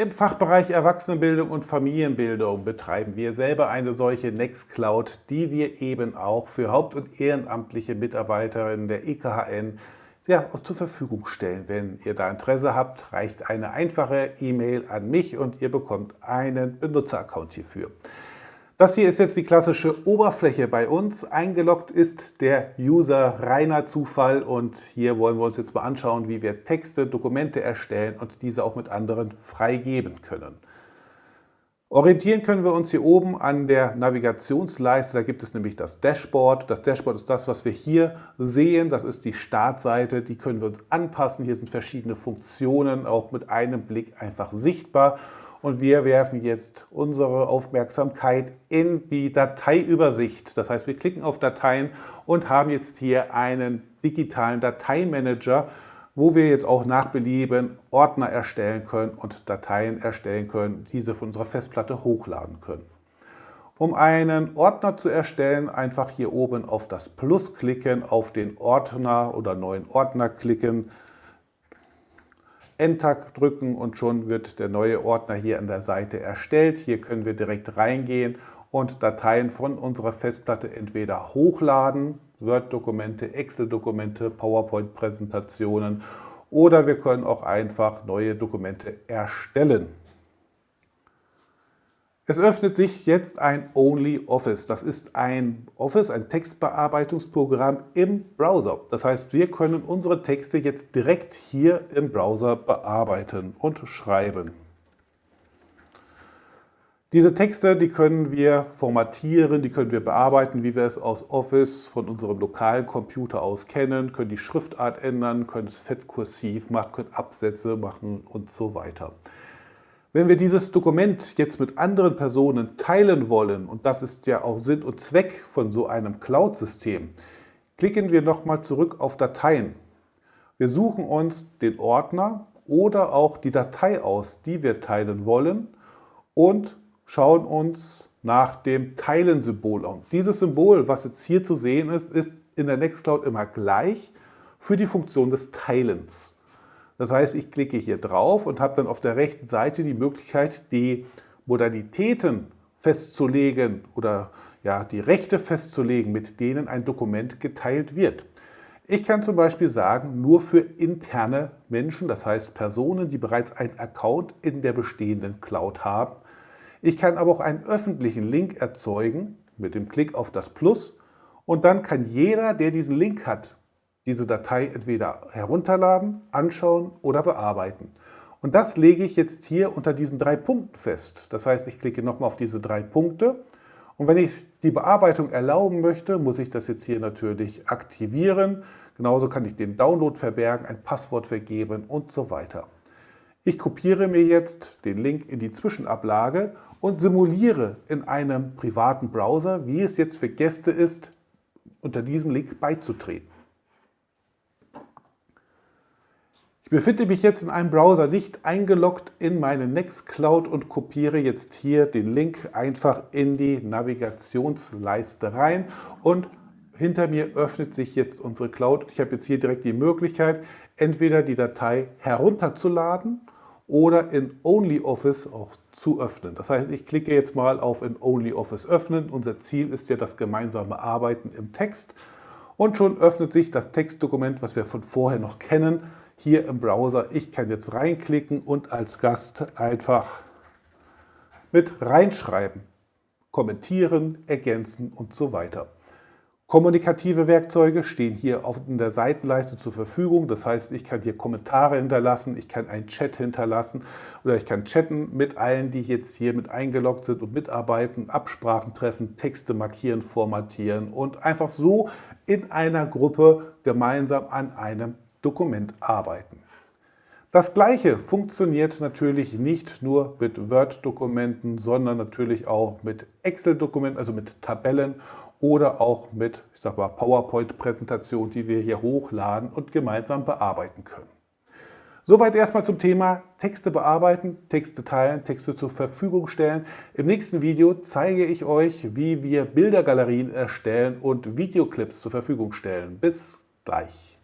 Im Fachbereich Erwachsenenbildung und Familienbildung betreiben wir selber eine solche Nextcloud, die wir eben auch für haupt- und ehrenamtliche Mitarbeiterinnen der EKHN ja, zur Verfügung stellen. Wenn ihr da Interesse habt, reicht eine einfache E-Mail an mich und ihr bekommt einen Benutzeraccount hierfür. Das hier ist jetzt die klassische Oberfläche bei uns. Eingeloggt ist der User reiner Zufall und hier wollen wir uns jetzt mal anschauen, wie wir Texte, Dokumente erstellen und diese auch mit anderen freigeben können. Orientieren können wir uns hier oben an der Navigationsleiste. Da gibt es nämlich das Dashboard. Das Dashboard ist das, was wir hier sehen. Das ist die Startseite. Die können wir uns anpassen. Hier sind verschiedene Funktionen auch mit einem Blick einfach sichtbar. Und wir werfen jetzt unsere Aufmerksamkeit in die Dateiübersicht. Das heißt, wir klicken auf Dateien und haben jetzt hier einen digitalen Dateimanager, wo wir jetzt auch nach Belieben Ordner erstellen können und Dateien erstellen können, diese von unserer Festplatte hochladen können. Um einen Ordner zu erstellen, einfach hier oben auf das Plus klicken, auf den Ordner oder neuen Ordner klicken, Enter drücken und schon wird der neue Ordner hier an der Seite erstellt. Hier können wir direkt reingehen und Dateien von unserer Festplatte entweder hochladen, Word-Dokumente, Excel-Dokumente, PowerPoint-Präsentationen oder wir können auch einfach neue Dokumente erstellen. Es öffnet sich jetzt ein OnlyOffice. Das ist ein Office, ein Textbearbeitungsprogramm im Browser. Das heißt, wir können unsere Texte jetzt direkt hier im Browser bearbeiten und schreiben. Diese Texte, die können wir formatieren, die können wir bearbeiten, wie wir es aus Office von unserem lokalen Computer aus kennen, können die Schriftart ändern, können es fett kursiv machen, können Absätze machen und so weiter. Wenn wir dieses Dokument jetzt mit anderen Personen teilen wollen, und das ist ja auch Sinn und Zweck von so einem Cloud-System, klicken wir nochmal zurück auf Dateien. Wir suchen uns den Ordner oder auch die Datei aus, die wir teilen wollen und schauen uns nach dem Teilen-Symbol an. Dieses Symbol, was jetzt hier zu sehen ist, ist in der Nextcloud immer gleich für die Funktion des Teilens. Das heißt, ich klicke hier drauf und habe dann auf der rechten Seite die Möglichkeit, die Modalitäten festzulegen oder ja, die Rechte festzulegen, mit denen ein Dokument geteilt wird. Ich kann zum Beispiel sagen, nur für interne Menschen, das heißt Personen, die bereits einen Account in der bestehenden Cloud haben. Ich kann aber auch einen öffentlichen Link erzeugen mit dem Klick auf das Plus und dann kann jeder, der diesen Link hat, diese Datei entweder herunterladen, anschauen oder bearbeiten. Und das lege ich jetzt hier unter diesen drei Punkten fest. Das heißt, ich klicke nochmal auf diese drei Punkte und wenn ich die Bearbeitung erlauben möchte, muss ich das jetzt hier natürlich aktivieren. Genauso kann ich den Download verbergen, ein Passwort vergeben und so weiter. Ich kopiere mir jetzt den Link in die Zwischenablage und simuliere in einem privaten Browser, wie es jetzt für Gäste ist, unter diesem Link beizutreten. Ich befinde mich jetzt in einem Browser nicht eingeloggt in meine Nextcloud und kopiere jetzt hier den Link einfach in die Navigationsleiste rein und hinter mir öffnet sich jetzt unsere Cloud. Ich habe jetzt hier direkt die Möglichkeit, entweder die Datei herunterzuladen oder in OnlyOffice auch zu öffnen. Das heißt, ich klicke jetzt mal auf in OnlyOffice öffnen. Unser Ziel ist ja das gemeinsame Arbeiten im Text. Und schon öffnet sich das Textdokument, was wir von vorher noch kennen, hier im Browser. Ich kann jetzt reinklicken und als Gast einfach mit reinschreiben, kommentieren, ergänzen und so weiter. Kommunikative Werkzeuge stehen hier auf der Seitenleiste zur Verfügung. Das heißt, ich kann hier Kommentare hinterlassen, ich kann einen Chat hinterlassen oder ich kann chatten mit allen, die jetzt hier mit eingeloggt sind und mitarbeiten, Absprachen treffen, Texte markieren, formatieren und einfach so in einer Gruppe gemeinsam an einem Dokument arbeiten. Das gleiche funktioniert natürlich nicht nur mit Word-Dokumenten, sondern natürlich auch mit Excel-Dokumenten, also mit Tabellen oder auch mit PowerPoint-Präsentationen, die wir hier hochladen und gemeinsam bearbeiten können. Soweit erstmal zum Thema Texte bearbeiten, Texte teilen, Texte zur Verfügung stellen. Im nächsten Video zeige ich euch, wie wir Bildergalerien erstellen und Videoclips zur Verfügung stellen. Bis gleich.